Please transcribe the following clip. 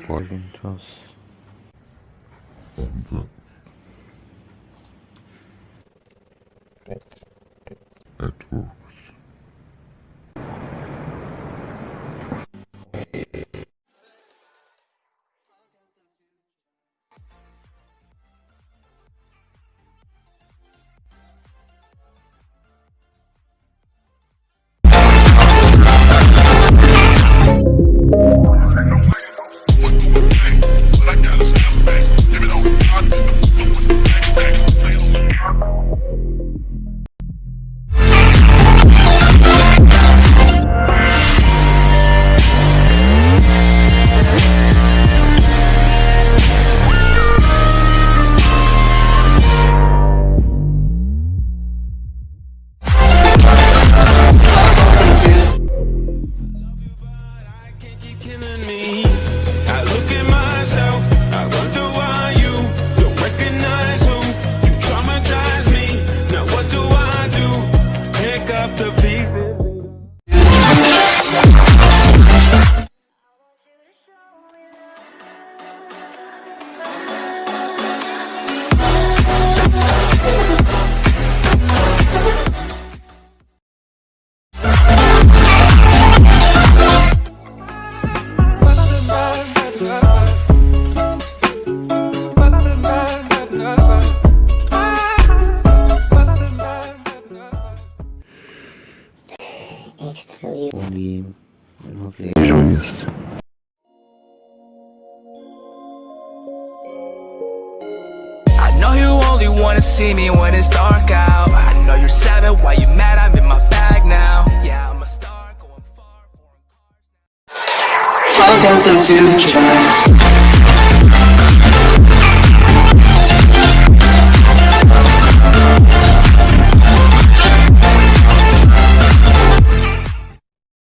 folgendes. Etwas. The pieces. Only lovely joyous. I know you only wanna see me when it's dark out. I know you're savage, why you mad? I'm in my bag now. Yeah, I'm a star going far. Welcome to the trance.